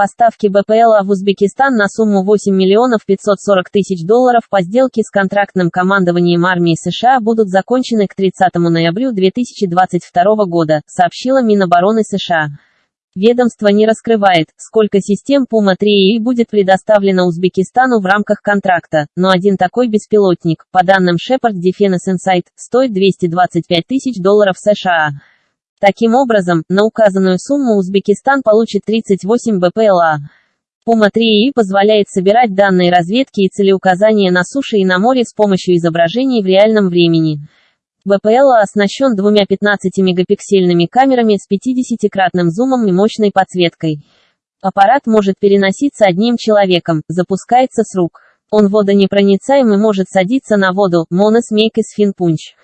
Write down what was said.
Поставки БПЛА в Узбекистан на сумму 8 миллионов 540 тысяч долларов по сделке с контрактным командованием армии США будут закончены к 30 ноября 2022 года, сообщила Минобороны США. Ведомство не раскрывает, сколько систем Puma-3 будет предоставлено Узбекистану в рамках контракта, но один такой беспилотник, по данным Shepard Defense Insight, стоит 225 тысяч долларов США. Таким образом, на указанную сумму Узбекистан получит 38 БПЛА. Puma-3 позволяет собирать данные разведки и целеуказания на суше и на море с помощью изображений в реальном времени. БПЛА оснащен двумя 15-мегапиксельными камерами с 50-кратным зумом и мощной подсветкой. Аппарат может переноситься одним человеком, запускается с рук. Он водонепроницаем и может садиться на воду, монос мейкес финпунч.